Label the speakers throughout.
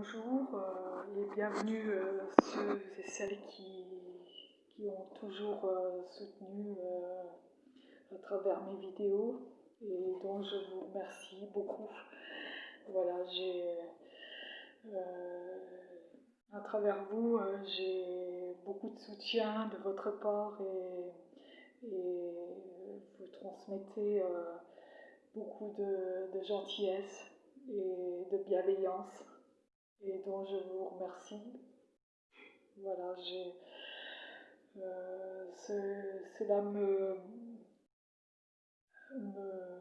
Speaker 1: bonjour euh, et bienvenue euh, ceux et celles qui, ont toujours euh, soutenu à travers mes vidéos et dont je vous remercie beaucoup. Voilà, j'ai à travers vous, j'ai beaucoup de soutien de votre part et, vous transmettez beaucoup de gentillesse et de bienveillance et dont je vous remercie. Voilà, j'ai, euh, cela me, me,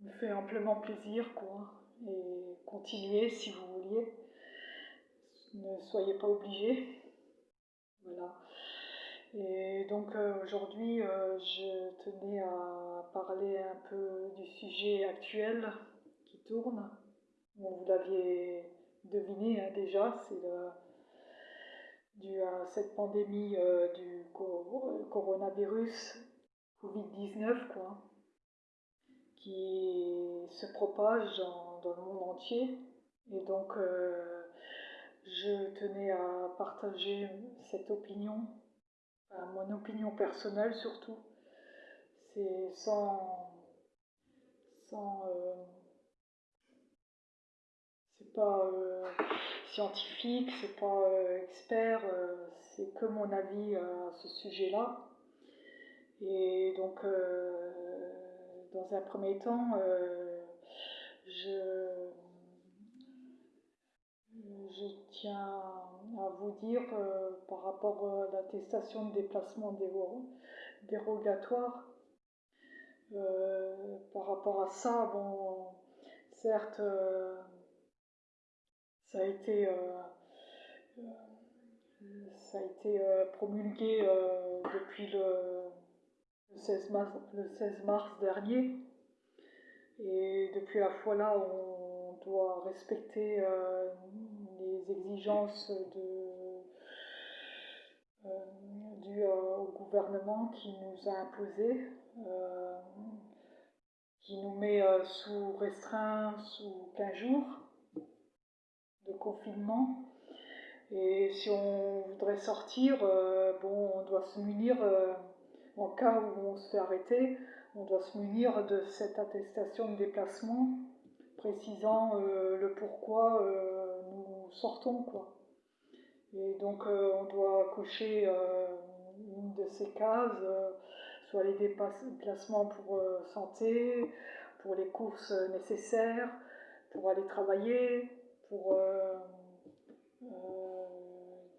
Speaker 1: me, fait amplement plaisir, quoi. Et continuez si vous vouliez. Ne soyez pas obligés. Voilà. Et donc euh, aujourd'hui, euh, je tenais à parler un peu du sujet actuel qui tourne vous l'aviez deviné hein, déjà, c'est dû à cette pandémie euh, du coronavirus Covid-19, quoi, qui se propage dans, le monde entier. Et donc, euh, je tenais à partager cette opinion, mon opinion personnelle surtout. C'est sans, sans euh, euh, scientifique, c'est pas euh, expert, euh, c'est que mon avis à ce sujet-là. Et donc, dans un premier temps, je, je, tiens à vous dire par rapport à l'attestation de déplacement dérogatoire, par rapport à ça, bon, certes, ça a été, euh, euh, ça a été euh, promulgué depuis le, 16 mars, le 16 mars dernier. Et depuis la fois là, on doit respecter les exigences de, dues au gouvernement qui nous a imposé, qui nous met sous restreint sous 15 jours confinement. Et si on voudrait sortir, euh, bon, on doit se munir, euh, en cas où on se fait arrêter, on doit se munir de cette attestation de déplacement précisant euh, le pourquoi nous sortons. Quoi. Et donc on doit cocher une de ces cases, soit les déplacements pour santé, pour les courses nécessaires, pour aller travailler, pour euh, euh,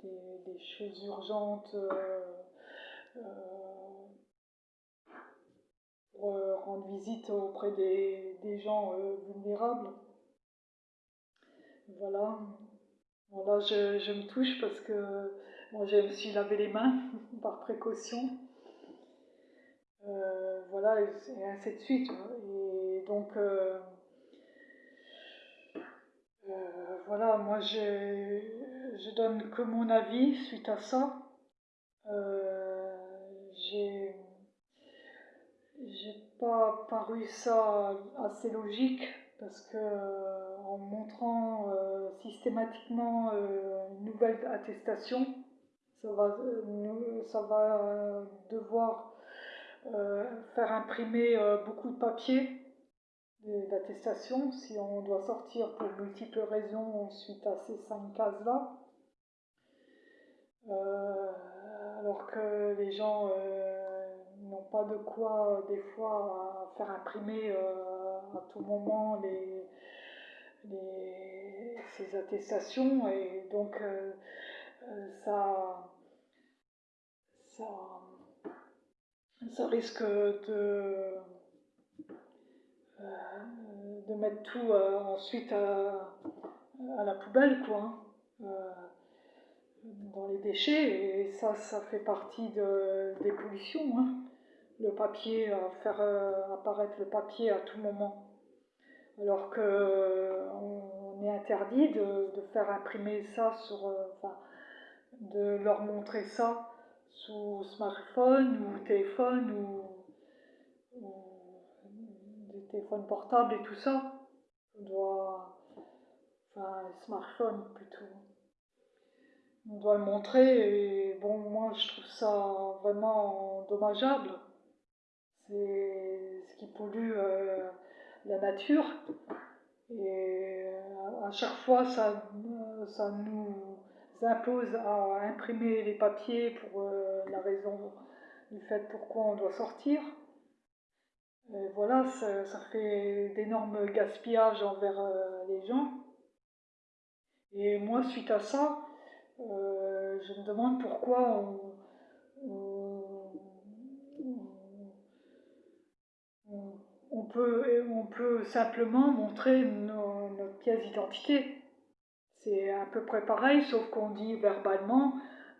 Speaker 1: des, choses urgentes, euh, pour rendre visite auprès des, gens vulnérables. Voilà. là, je, me touche parce que moi, je me suis lavé les mains par précaution. voilà, et, ainsi de suite. Et donc, voilà, moi je, donne que mon avis suite à ça. Euh, j'ai pas paru ça assez logique parce que en montrant euh, systématiquement une nouvelle attestation, ça va, ça va devoir faire imprimer beaucoup de papier d'attestation si on doit sortir pour multiples raisons suite à ces cinq cases-là. Euh, alors que les gens euh, n'ont pas de quoi, des fois, faire imprimer euh, à tout moment les, ces attestations et donc ça, ça, ça risque de de mettre tout euh, ensuite à, la poubelle, quoi, hein. euh, dans les déchets, et ça, ça fait partie des pollutions. Hein. Le papier, faire apparaître le papier à tout moment. Alors qu'on est interdit de, faire imprimer ça sur. enfin, de leur montrer ça sous smartphone ou téléphone ou téléphone portable et tout ça. On doit, enfin smartphone plutôt. On doit le montrer et bon, moi je trouve ça vraiment dommageable. C'est ce qui pollue euh, la nature et euh, à chaque fois ça, ça nous impose à imprimer les papiers pour euh, la raison du fait pourquoi on doit sortir. Voilà, ça, fait d'énormes gaspillages envers euh, les gens. Et moi, suite à ça, euh, je me demande pourquoi on, on, peut, on peut simplement montrer notre pièce d'identité. C'est à peu près pareil, sauf qu'on dit verbalement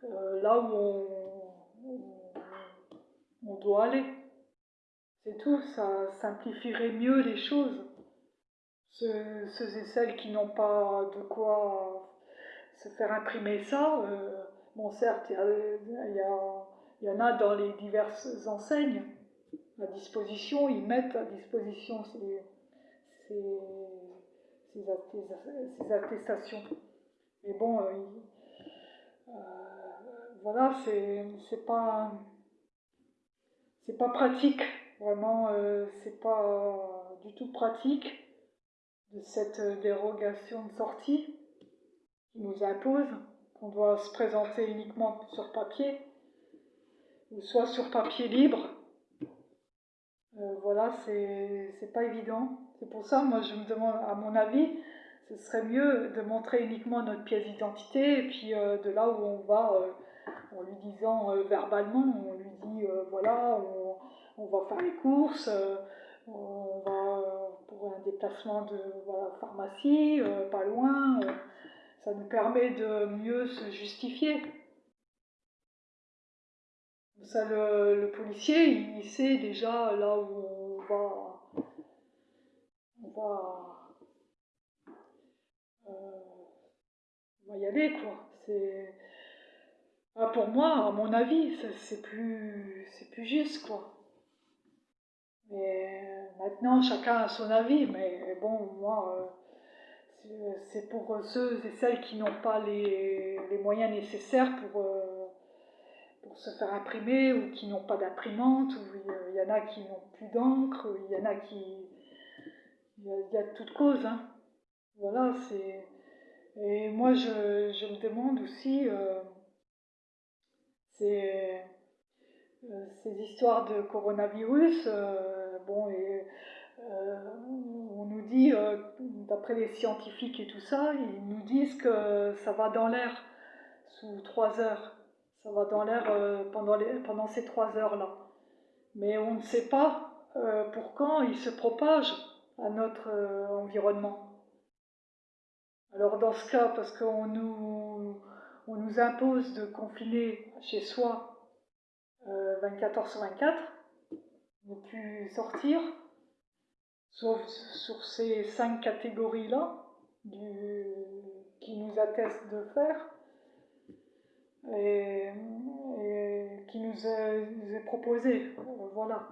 Speaker 1: euh, là où on, doit aller. C'est tout, ça simplifierait mieux les choses. Ceux, et celles qui n'ont pas de quoi se faire imprimer ça, euh, bon certes, il y, y, en a dans les diverses enseignes à disposition, ils mettent à disposition ces, ces ces, attestations. Mais bon, euh, euh, voilà, c'est pas c'est pas pratique, vraiment, euh, c'est pas du tout pratique de cette dérogation de sortie qui nous impose qu'on doit se présenter uniquement sur papier, ou soit sur papier libre. voilà, c'est pas évident. C'est pour ça, moi, je me demande, à mon avis, ce serait mieux de montrer uniquement notre pièce d'identité, et puis euh, de là où on va, euh, en lui disant euh, verbalement, on lui dit, voilà, on, va faire les courses, on va pour un déplacement de pharmacie, pas loin, ça nous permet de mieux se justifier. Ça, le, policier, il sait déjà là où on va on va, euh, y aller, quoi. C'est, ah, pour moi, à mon avis, c'est plus, c'est plus juste, quoi. Mais maintenant, chacun a son avis, mais bon, moi, euh, c'est pour ceux et celles qui n'ont pas les, moyens nécessaires pour, euh, pour se faire imprimer, ou qui n'ont pas d'imprimante, ou il y en a qui n'ont plus d'encre, il y en a qui, il y, a, toute cause. Hein. Voilà, c'est. Et moi, je, me demande aussi, euh, euh, ces histoires de coronavirus, euh, bon, et on nous dit, d'après les scientifiques et tout ça, ils nous disent que ça va dans l'air sous trois heures. Ça va dans l'air pendant, pendant ces trois heures-là. Mais on ne sait pas pour quand il se propage à notre euh, environnement. Alors dans ce cas, parce qu'on nous, nous impose de confiner chez soi 24 euh, heures sur 24, plus sortir, sauf sur ces cinq catégories-là qui nous attestent de faire, et, qui nous est, proposé. Voilà.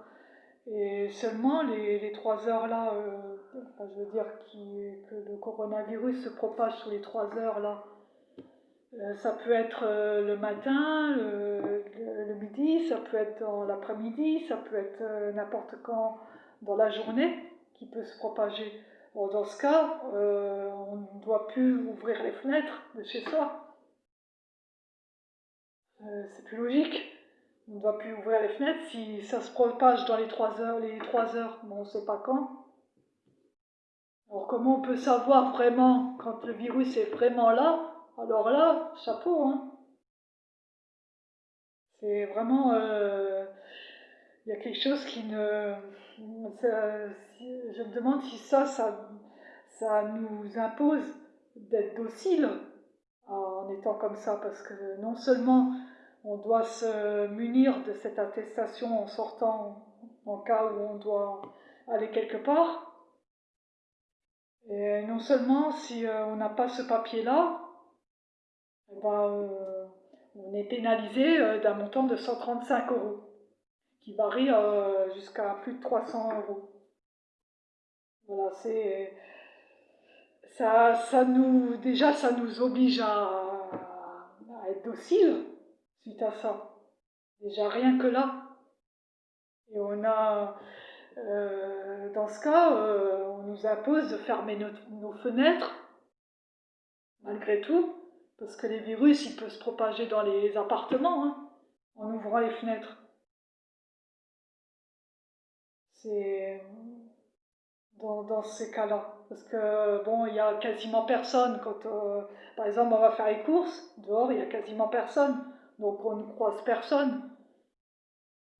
Speaker 1: Et seulement les, trois heures là, euh, je veux dire que le coronavirus se propage sur les trois heures là, euh, ça peut être euh, le matin, le, ça peut être dans l'après-midi, ça peut être n'importe quand dans la journée qui peut se propager. dans ce cas, on ne doit plus ouvrir les fenêtres de chez soi. c'est plus logique on ne doit plus ouvrir les fenêtres. Si ça se propage dans les 3 heures, les 3 heures, on ne sait pas quand. Alors comment on peut savoir vraiment quand le virus est vraiment là? Alors là, chapeau. Hein. C'est vraiment... Euh, il y a quelque chose qui ne... je me demande si ça, ça, ça nous impose d'être docile en étant comme ça, parce que non seulement on doit se munir de cette attestation en sortant en cas où on doit aller quelque part. Et non seulement si euh, on n'a pas ce papier-là, eh ben, on est pénalisé euh, d'un montant de 135 euros, qui varie euh, jusqu'à plus de 300 euros. Voilà, c'est ça, ça nous, déjà, ça nous oblige à, être docile suite à ça. Déjà, rien que là. Et on a, euh, dans ce cas, on nous impose de fermer nos, fenêtres, malgré tout, parce que les virus, ils peuvent se propager dans les appartements, hein, en ouvrant les fenêtres. C'est dans, ces cas-là. Parce que, bon, il y a quasiment personne. Quand, euh, par exemple, on va faire les courses, dehors, il y a quasiment personne. Donc, on ne croise personne.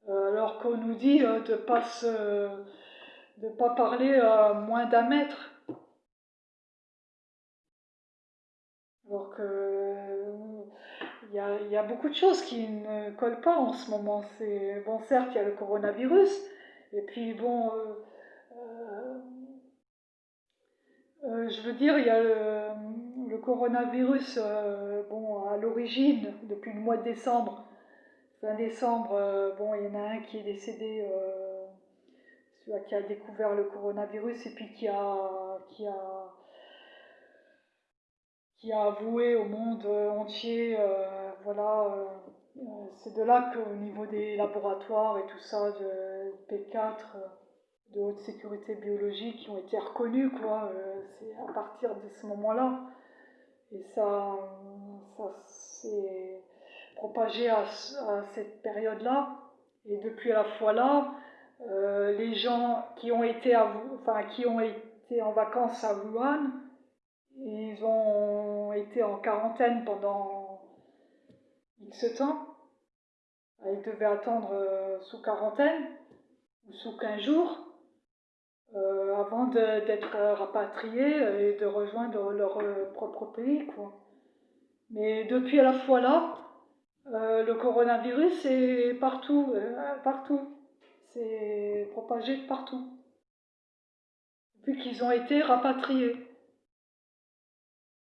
Speaker 1: Euh, alors qu'on nous dit euh, de pas de pas parler moins d'un mètre. Alors que il y, a, y, a, beaucoup de choses qui ne collent pas en ce moment. C'est bon, certes, il y a le coronavirus, et puis bon, euh, je veux dire, il y a le, coronavirus, euh, bon, à l'origine, depuis le mois de décembre, fin décembre, euh, bon, il y en a un qui est décédé, celui qui a découvert le coronavirus et puis qui a, qui a, qui a avoué au monde entier, voilà, c'est de là qu'au niveau des laboratoires et tout ça, de P4, de haute sécurité biologique qui ont été reconnus, quoi. Euh, c'est à partir de ce moment-là. Et ça, ça s'est propagé à, cette période-là. Et depuis la fois là, euh, les gens qui ont été, enfin, qui ont été en vacances à Wuhan, ils ont été en quarantaine pendant X temps. Ils devaient attendre euh, sous quarantaine ou sous 15 jours. Euh, avant d'être rapatriés et de rejoindre leur euh, propre pays. Quoi. Mais depuis la fois là, le coronavirus est partout, partout. C'est propagé partout. Depuis qu'ils ont été rapatriés.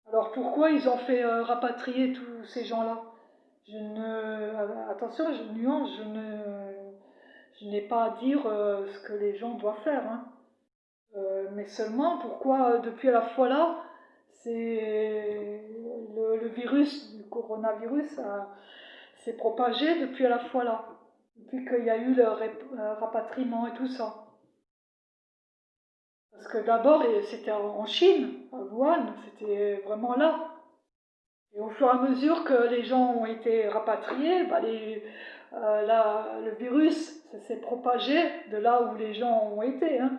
Speaker 1: Alors pourquoi ils ont fait rapatrier tous ces gens-là? Je ne attention, je ne je n'ai pas à dire ce que les gens doivent faire. Hein. Euh, mais seulement pourquoi euh, depuis la fois là, c'est le, virus, le coronavirus, s'est propagé depuis la fois là, depuis qu'il y a eu le rapatriement et tout ça? Parce que d'abord, c'était en Chine, à C'était vraiment là. Et au fur et à mesure que les gens ont été rapatriés, bah euh, le virus s'est propagé de là où les gens ont été. Hein.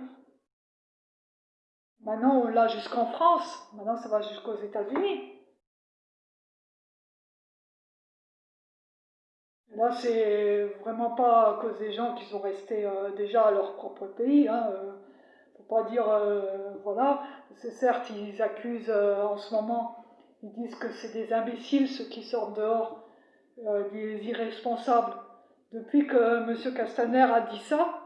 Speaker 1: Maintenant, on l'a jusqu'en France. Maintenant, ça va jusqu'aux États-Unis. Là, c'est vraiment pas à cause des gens qui sont restés euh, déjà à leur propre pays. Hein, euh, dire, euh, voilà. C'est certes, ils accusent en ce moment, ils disent que c'est des imbéciles ceux qui sortent dehors, des irresponsables. Depuis que M. Castaner a dit ça,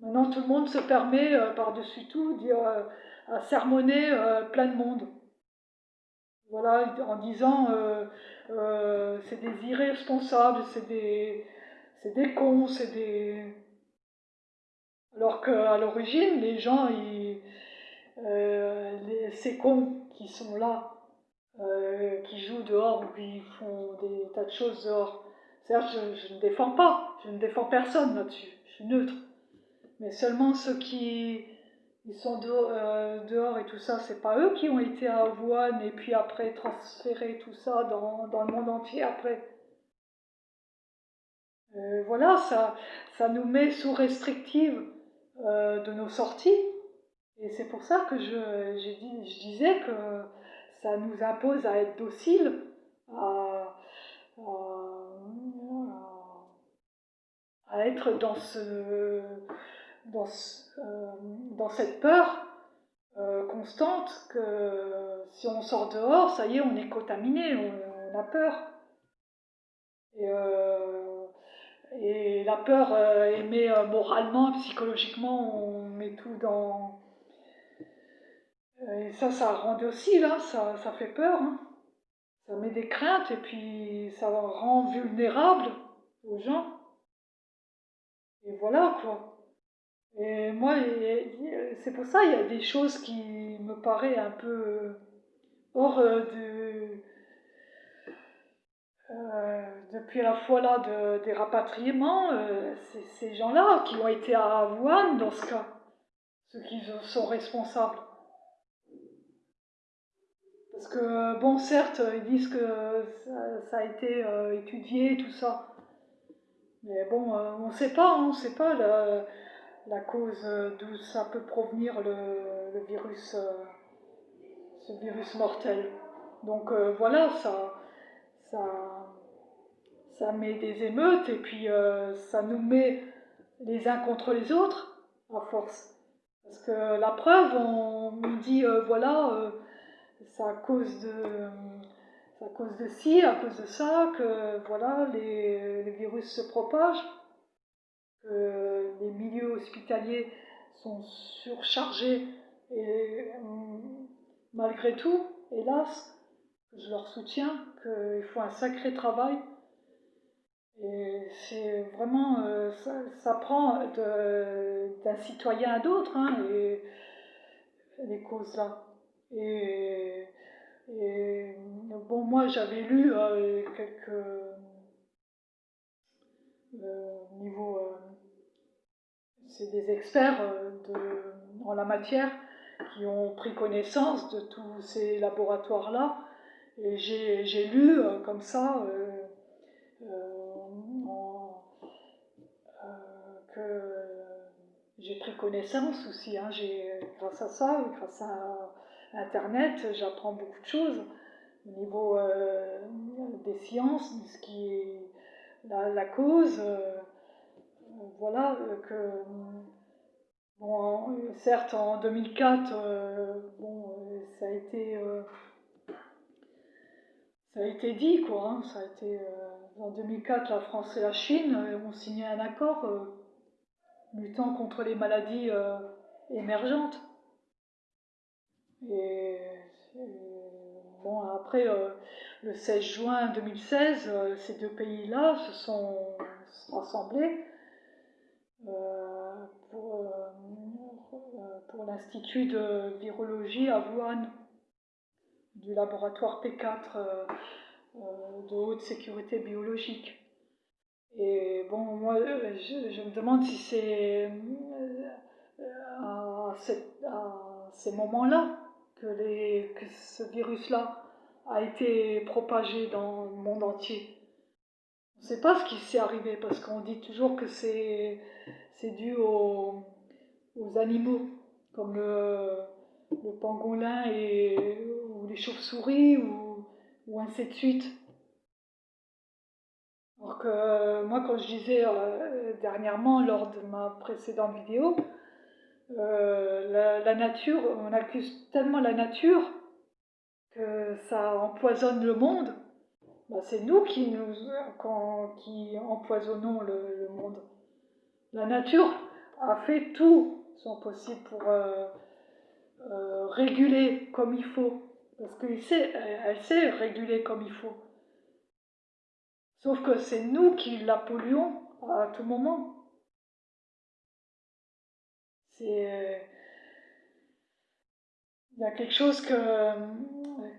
Speaker 1: maintenant tout le monde se permet par-dessus tout dire à sermonner euh, plein de monde. Voilà, en disant euh, euh, c'est des irresponsables, c'est des, c'est des cons, c'est des. Alors qu'à l'origine, les gens, ils, ces cons qui sont là, qui jouent dehors ou qui font des tas de choses dehors, certes, je, je ne défends pas, je ne défends personne là-dessus, je suis neutre. Mais seulement ceux qui, ils sont euh, dehors, et tout ça, c'est pas eux qui ont été à Wuhan et puis après transféré tout ça dans, le monde entier après. Euh, voilà, ça, ça nous met sous restrictive euh, de nos sorties. Et c'est pour ça que je, disais que ça nous impose à être dociles, à, être dans ce dans, euh, dans cette peur euh, constante que si on sort dehors, ça y est, on est contaminé, on, a peur. Et, et la peur émet moralement, psychologiquement, on met tout dans. Et ça, ça rend aussi, là, ça, ça fait peur. Hein. Ça met des craintes et puis ça rend vulnérable aux gens. Et voilà quoi. Et moi, c'est pour ça il y a des choses qui me paraissent un peu hors de euh, depuis la fois là de, des rapatriements, euh, c'est ces gens-là qui ont été à Wuhan dans ce cas, ceux qui sont responsables. Parce que, bon, certes, ils disent que ça, a été euh, étudié, tout ça. Mais bon, on ne sait pas, hein, on ne sait pas la, cause d'où ça peut provenir le, virus, ce virus mortel. Donc voilà, ça, ça, ça met des émeutes et puis euh, ça nous met les uns contre les autres à force. Parce que la preuve, on nous dit euh, voilà, euh, c'est à cause de à cause de ci, à cause de ça, que voilà, les, les virus se propagent, que les milieux hospitaliers sont surchargés et malgré tout, hélas, je leur soutiens qu'il faut un sacré travail et c'est vraiment, euh, ça, prend d'un citoyen à d'autres, hein, et, les causes-là. Et, bon, moi j'avais lu euh, quelques euh, niveaux, c'est des experts en la matière qui ont pris connaissance de tous ces laboratoires-là, et j'ai lu comme ça j'ai pris connaissance aussi. Hein, grâce à ça, grâce à Internet, j'apprends beaucoup de choses au niveau euh, des sciences, de ce qui est la, cause. Euh, voilà, que. Bon, certes, en 2004, euh, bon, ça a été. ça a été dit, quoi. Hein, ça a été, en 2004, la France et la Chine ont signé un accord luttant contre les maladies euh, émergentes. Et, bon, après, euh, le 16 juin 2016, euh, ces deux pays-là se sont rassemblés pour, pour l'Institut de virologie à Wuhan du laboratoire P4 de haute sécurité biologique. Et bon, moi, je, me demande si c'est euh, à, ces moments-là que, que ce virus-là a été propagé dans le monde entier. On ne sait pas ce qui s'est arrivé parce qu'on dit toujours que c'est dû aux, animaux, comme le, pangolin et, ou les chauves-souris ou, ou ainsi de suite. Que euh, moi, quand je disais euh, dernièrement lors de ma précédente vidéo, euh, la, nature, on accuse tellement la nature que ça empoisonne le monde. Bah, c'est nous qui, nous, qui empoisonnons le, monde. La nature a fait tout son possible pour réguler comme il faut. Parce qu'elle sait, elle sait réguler comme il faut. Sauf que c'est nous qui la polluons à tout moment. C'est. Il y a quelque chose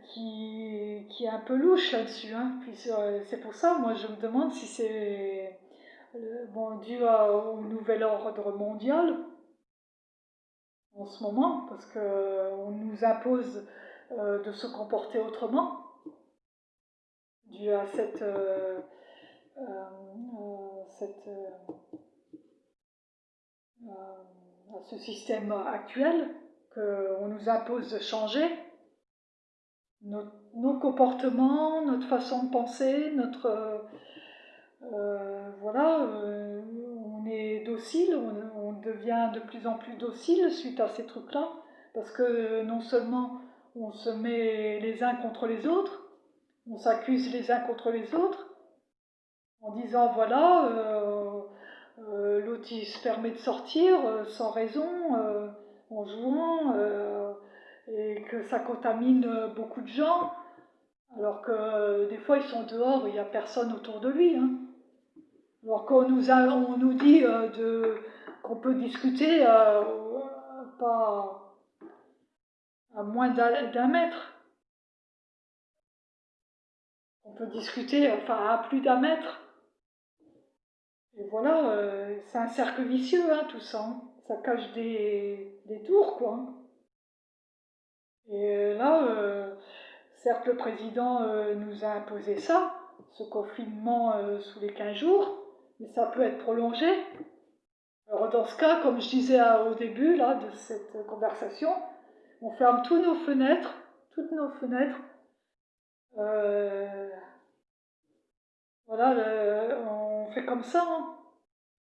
Speaker 1: qui, est un peu louche là-dessus. Hein. c'est pour ça, moi, je me demande si c'est bon, dû au nouvel ordre mondial en ce moment, parce qu'on nous impose euh, de se comporter autrement, dû à cette. Euh, euh, euh, cette, euh, à ce système actuel qu'on nous impose de changer, nos, comportements, notre façon de penser, notre voilà, on est docile, on, devient de plus en plus docile suite à ces trucs-là, parce que non seulement on se met les uns contre les autres, on s'accuse les uns contre les autres, en disant voilà, euh, euh, l'autre permet de sortir euh, sans raison, en jouant, et que ça contamine beaucoup de gens, alors que des fois ils sont dehors, il n'y a personne autour de lui. Hein. Alors qu'on nous, nous dit qu'on peut discuter pas à moins d'un mètre. On peut discuter, enfin, à plus d'un mètre. Et voilà, euh, c'est un cercle vicieux, hein, tout ça. Hein. Ça cache des, des, tours, quoi. Et là, euh, certes, le président euh, nous a imposé ça, ce confinement sous les 15 jours, mais ça peut être prolongé. Alors, dans ce cas, comme je disais au début là, de cette conversation, on ferme tous nos fenêtres, toutes nos fenêtres. voilà, on comme ça. Hein.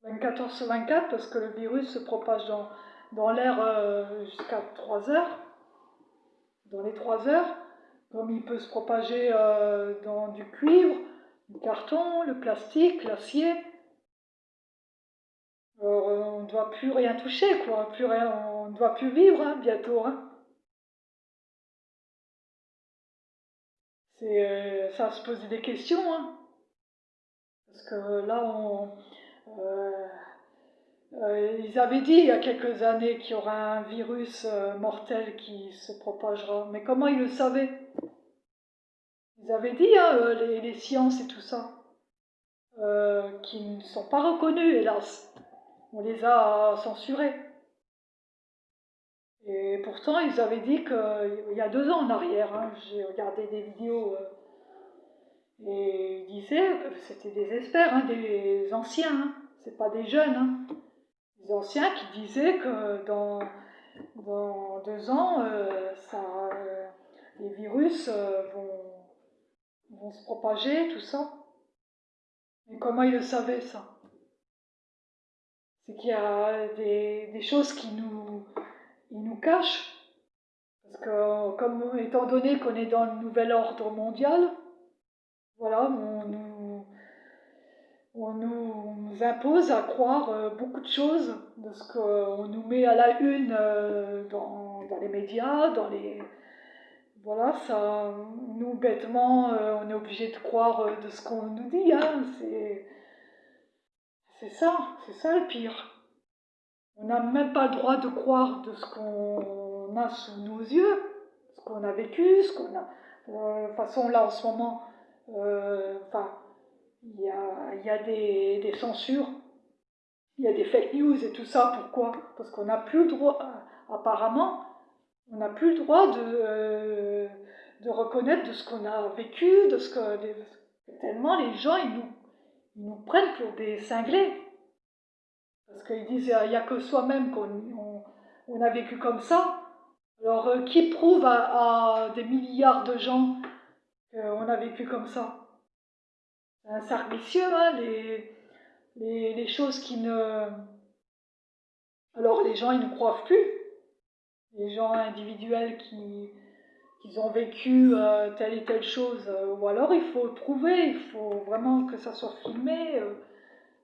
Speaker 1: 24 sur 24 parce que le virus se propage dans, dans l'air euh, jusqu'à 3 heures. Dans les 3 heures, comme il peut se propager euh, dans du cuivre, du carton, le plastique, l'acier. Euh, on ne doit plus rien toucher, quoi. Plus rien, on ne doit plus vivre hein, bientôt. Hein. Ça se poser des questions. Hein. Parce que là, on, euh, euh, ils avaient dit il y a quelques années qu'il y aura un virus euh, mortel qui se propagera. Mais comment ils le savaient? Ils avaient dit, hein, les, sciences et tout ça, qui ne sont pas reconnus, hélas. On les a censurés. Et pourtant, ils avaient dit qu'il y a deux ans en arrière, hein, j'ai regardé des vidéos, et ils disaient c'était des experts, hein, des anciens, c'est pas des jeunes, hein. des anciens qui disaient que dans, dans deux ans, euh, ça, euh, les virus euh, vont, vont se propager, tout ça. Mais comment ils le savaient ça? C'est qu'il y a des, des, choses qui nous, ils nous cachent. Parce que, comme étant donné qu'on est dans le nouvel ordre mondial, voilà, on nous on nous impose à croire euh, beaucoup de choses de ce qu'on nous met à la une euh, dans, les médias, dans les... Voilà, ça, nous, bêtement, euh, on est obligé de croire de ce qu'on nous dit, hein, c'est... C'est ça, c'est ça le pire. On n'a même pas le droit de croire de ce qu'on a sous nos yeux, ce qu'on a vécu, ce qu'on a... De toute façon, là, en ce moment, enfin, il y a, des, censures, il y a des fake news et tout ça. Pourquoi? Parce qu'on n'a plus le droit, apparemment, on n'a plus le droit de, euh, reconnaître de ce qu'on a vécu, de ce que. tellement les gens, ils nous, prennent pour des cinglés. Parce qu'ils disent il n'y a que soi-même qu'on on, a vécu comme ça. Alors, euh, qui prouve à des milliards de gens qu'on a vécu comme ça c'est un cercle vicieux, hein, les, les, choses qui ne... Alors les gens, ils ne croient plus. Les gens individuels qui, qui ont vécu euh, telle et telle chose. Euh, ou alors il faut prouver, il faut vraiment que ça soit filmé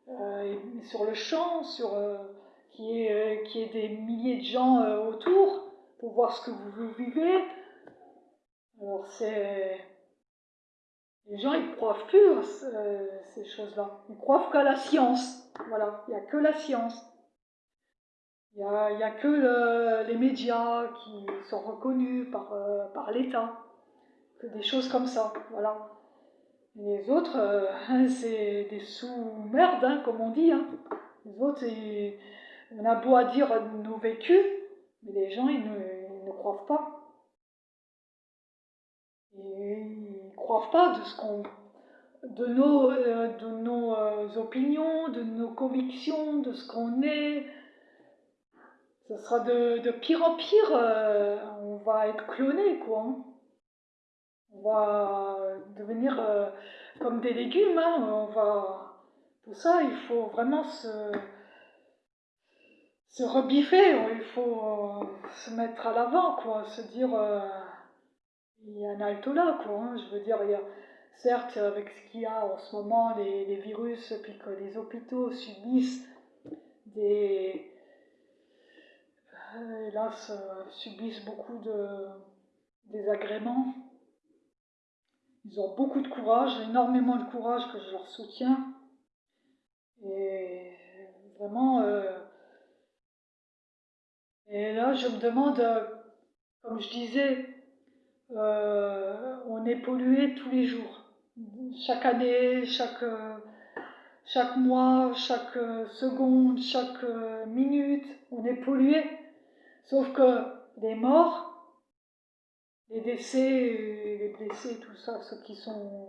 Speaker 1: euh, sur le champ, sur, y, ait, y ait des milliers de gens autour pour voir ce que vous vivez. Alors c'est les gens, ils croient plus à ces choses-là. Ils croient qu'à la science. Voilà, il n'y a que la science. Il n'y a, que les médias qui sont reconnus par, euh, par l'État. Que des choses comme ça. Voilà. les autres, euh, c'est des sous-merdes, hein, comme on dit. Hein. Les autres, on a beau à dire nos vécus, mais les gens, ils ne, croient pas. Croient pas de ce qu'on de nos, euh, de nos euh, opinions, de nos convictions, de ce qu'on est. Ce sera de, pire en pire. Euh, on va être cloné, quoi. On va devenir comme des légumes. Hein. On va... Pour ça, il faut vraiment se, se rebiffer. Il faut se mettre à l'avant, quoi. Se dire il y a un alto là, quoi. Hein. Je veux dire, il y a, certes, avec ce qu'il y a en ce moment, les, virus, puis que les hôpitaux subissent des. Euh, hélas, euh, subissent beaucoup de désagréments. Ils ont beaucoup de courage, énormément de courage que je leur soutiens. Et vraiment, euh, Et là, je me demande, comme je disais, on est pollué tous les jours. Chaque année, chaque, chaque mois, chaque seconde, chaque minute, on est pollué. Sauf que les morts, les décès, les blessés, tout ça, ceux qui sont,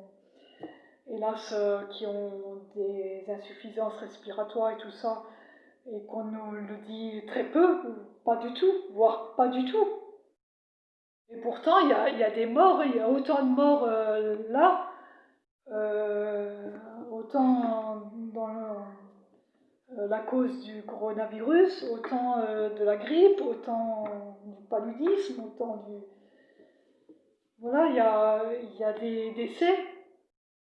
Speaker 1: hélas, qui ont des insuffisances respiratoires et tout ça, et qu'on nous le dit très peu, pas du tout, voire pas du tout. Et pourtant, il y a, des morts, il y a autant de morts euh, là, euh, autant dans euh, la cause du coronavirus, autant de la grippe, autant du paludisme, autant du... Voilà, il y a, y a des décès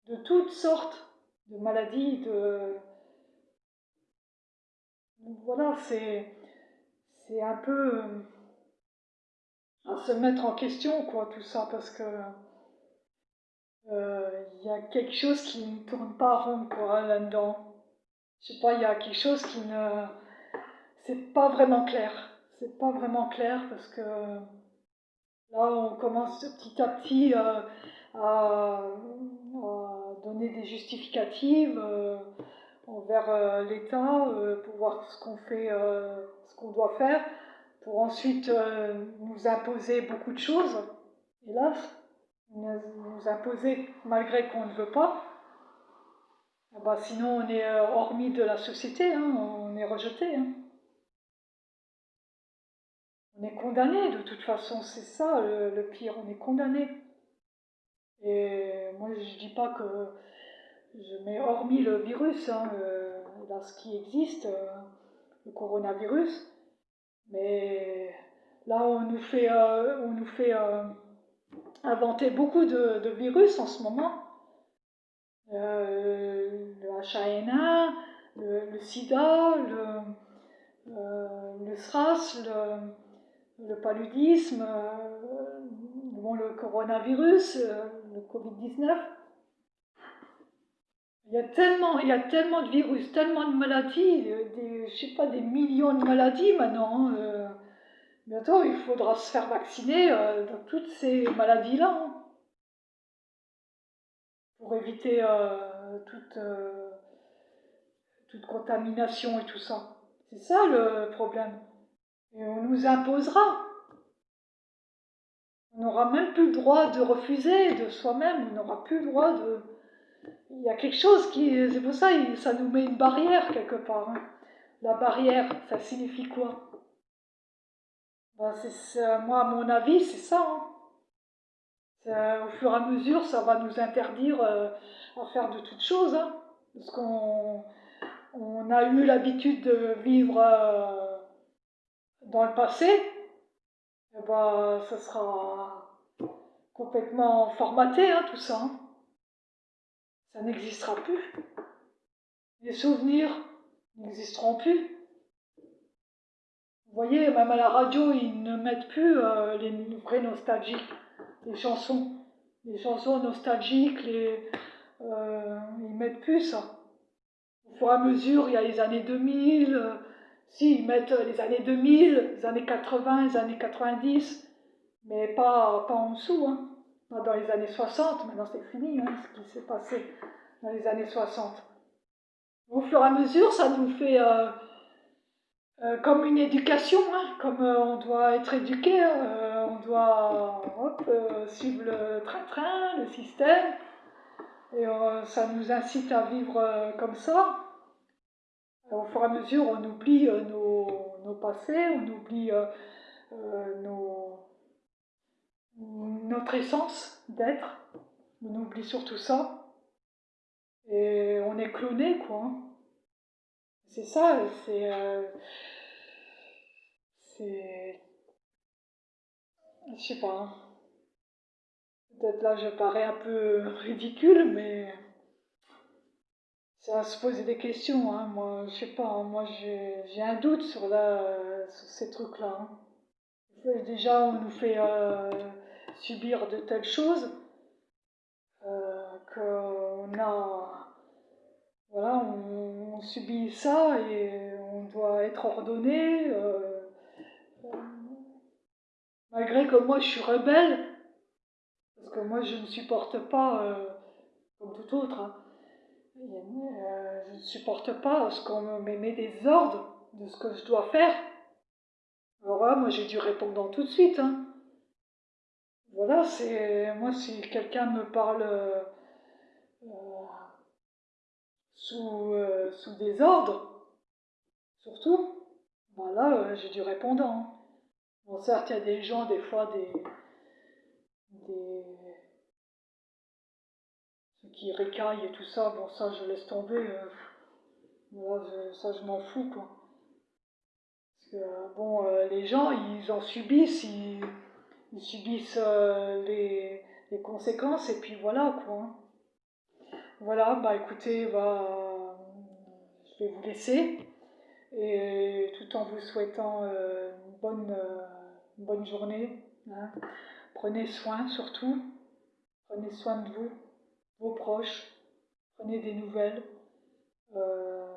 Speaker 1: de toutes sortes de maladies, de, voilà, c'est c'est un peu à se mettre en question, quoi, tout ça, parce que euh, il y a quelque chose qui ne tourne pas rond, quoi, là-dedans. Je sais pas, il y a quelque chose qui ne. C'est pas vraiment clair. C'est pas vraiment clair parce que là, on commence petit à petit euh, à, donner des justificatives envers euh, l'État euh, pour voir ce qu'on fait, euh, ce qu'on doit faire, pour ensuite nous imposer beaucoup de choses, hélas, nous imposer malgré qu'on ne veut pas. Ah bah, sinon, on est hormis de la société, hein, on est rejeté. Hein. On est condamné de toute façon, c'est ça le, pire, on est condamné. Et moi, je dis pas que je mets hormis le virus, hein, dans ce qui existe, euh, le coronavirus, mais là on nous fait, euh, on nous fait euh, inventer beaucoup de, virus en ce moment. le H1N1, le, sida, le, le SRAS, le, paludisme, le coronavirus, le Covid-19. Il y a tellement, il y a tellement de virus, tellement de maladies, euh, des, je sais pas, des millions de maladies maintenant. Hein, euh. bientôt, il faudra se faire vacciner euh, dans toutes ces maladies-là. Hein. pour éviter toute, toute contamination et tout ça. C'est ça le problème. Et on nous imposera. On n'aura même plus le droit de refuser de soi-même, on n'aura plus le droit de il y a quelque chose qui. C'est pour ça ça nous met une barrière quelque part. Hein. La barrière, ça signifie quoi? Ben, Moi, à mon avis, c'est ça. Hein. Au fur et à mesure, ça va nous interdire euh, à faire de toutes choses. Hein. parce qu'on on a eu l'habitude de vivre euh, dans le passé. Et eh ben, ça sera complètement formaté, tout ça ça n'existera plus. Les souvenirs n'existeront plus. Vous voyez, même à la radio, ils ne mettent plus euh, les vrais nostalgiques, les chansons. Les chansons nostalgiques, les, euh, ils mettent plus ça. Au fur et à mesure, il y a les années 2000, euh, si, ils mettent les années 2000, les années 80, les années 90, mais pas, pas en dessous. Hein dans les années 60, maintenant c'est fini, hein, ce qui s'est passé dans les années 60. Au fur et à mesure, ça nous fait euh, euh, comme une éducation, hein, comme euh, on doit être éduqué, on doit suivre le train-train, le système, et ça nous incite à vivre comme ça. Au fur et à mesure, on oublie nos, nos passés, on oublie nos notre essence d'être. On oublie surtout ça. Et on est cloné, quoi. Hein. C'est ça, c'est. Euh, c'est. Je sais pas. Hein. Peut-être là je parais un peu ridicule, mais. C'est à se poser des questions, hein. Moi, je sais pas, moi j'ai un doute sur, la, sur ces trucs-là. Déjà, on nous fait. Euh, subir de telles choses euh, qu'on a. Voilà, on, subit ça et on doit être ordonné. Euh, malgré que moi je suis rebelle, parce que moi je ne supporte pas, euh, comme tout autre, hein, je ne supporte pas ce qu'on me met des ordres de ce que je dois faire. Alors là, moi j'ai dû répondre tout de suite. Hein. Voilà, c'est moi si quelqu'un me parle euh, sous, sous des ordres, surtout, voilà, ben j'ai dû répondre. Hein. Bon, certes, il y a des gens, des fois, des, des ceux qui récaillent et tout ça, bon, ça, je laisse tomber. Euh, ça, je m'en fous, quoi. Parce que, bon, euh, les gens, ils en subissent, subissent euh, les, les, conséquences, et puis voilà, quoi. Voilà, bah écoutez, bah, je vais vous laisser, et tout en vous souhaitant une bonne bonne journée. Hein. Prenez soin surtout. Prenez soin de vous, vos proches. Prenez des nouvelles. Euh,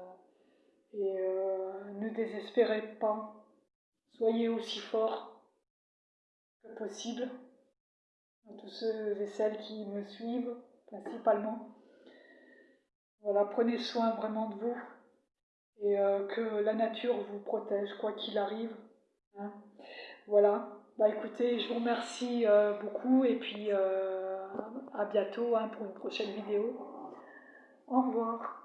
Speaker 1: et euh, ne désespérez pas. Soyez aussi fort que possible. À tous ceux et celles qui me suivent, principalement. Voilà, prenez soin vraiment de vous et euh, que la nature vous protège, quoi qu'il arrive. Hein. Voilà. Bah écoutez, je vous remercie euh, beaucoup et puis euh, à bientôt hein, pour une prochaine vidéo. Au revoir.